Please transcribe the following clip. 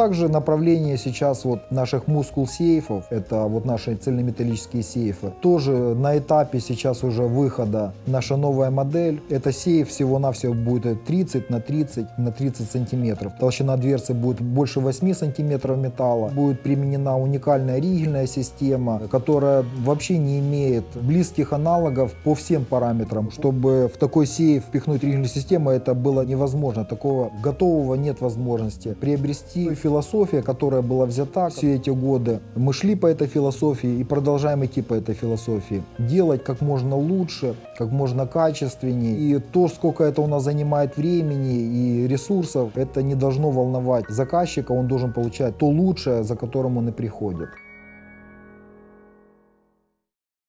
Также направление сейчас вот наших мускул сейфов, это вот наши цельнометаллические сейфы, тоже на этапе сейчас уже выхода наша новая модель. Это сейф всего-навсего будет 30 на 30 на 30 сантиметров. Толщина дверцы будет больше 8 сантиметров металла. Будет применена уникальная ригельная система, которая вообще не имеет близких аналогов по всем параметрам. Чтобы в такой сейф впихнуть ригельную систему, это было невозможно. Такого готового нет возможности приобрести философия, которая была взята все эти годы. Мы шли по этой философии и продолжаем идти по этой философии. Делать как можно лучше, как можно качественнее. И то, сколько это у нас занимает времени и ресурсов, это не должно волновать заказчика. Он должен получать то лучшее, за которым он и приходит.